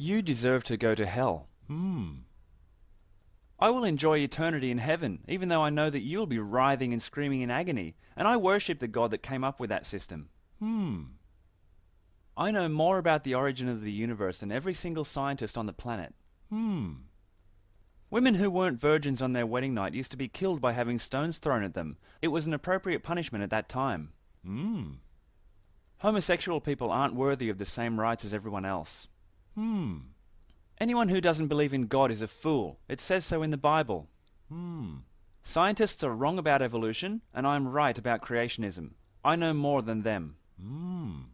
You deserve to go to hell. Hmm. I will enjoy eternity in heaven, even though I know that you will be writhing and screaming in agony, and I worship the God that came up with that system. Hmm. I know more about the origin of the universe than every single scientist on the planet. Hmm. Women who weren't virgins on their wedding night used to be killed by having stones thrown at them. It was an appropriate punishment at that time. Hmm. Homosexual people aren't worthy of the same rights as everyone else. Hmm. Anyone who doesn't believe in God is a fool. It says so in the Bible. Hmm. Scientists are wrong about evolution, and I'm right about creationism. I know more than them. Hmm.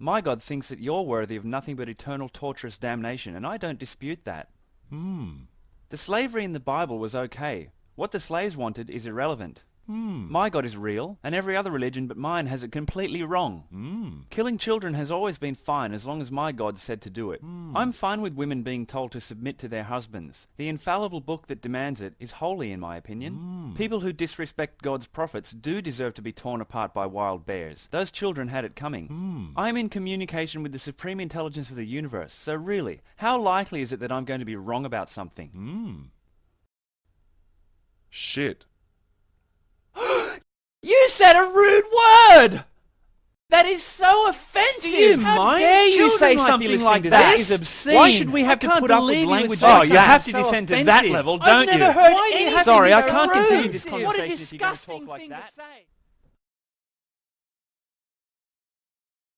My God thinks that you're worthy of nothing but eternal torturous damnation, and I don't dispute that. Hmm. The slavery in the Bible was okay. What the slaves wanted is irrelevant. Hmm. My God is real, and every other religion but mine has it completely wrong. Hmm. Killing children has always been fine as long as my God said to do it. Hmm. I'm fine with women being told to submit to their husbands. The infallible book that demands it is holy, in my opinion. Hmm. People who disrespect God's prophets do deserve to be torn apart by wild bears. Those children had it coming. Hmm. I'm in communication with the supreme intelligence of the universe, so really, how likely is it that I'm going to be wrong about something? Hmm. Shit. You said a rude word! That is so offensive! Do you How mind? dare you Children say something like to that? this. obscene. Why should we I have to put up with believe oh, you would language like that? Oh, you have to so descend to that offensive. level, I've don't never you? heard Why do you have Sorry, I can't rude. continue this What a conversation you're talk disgusting like thing that. to say.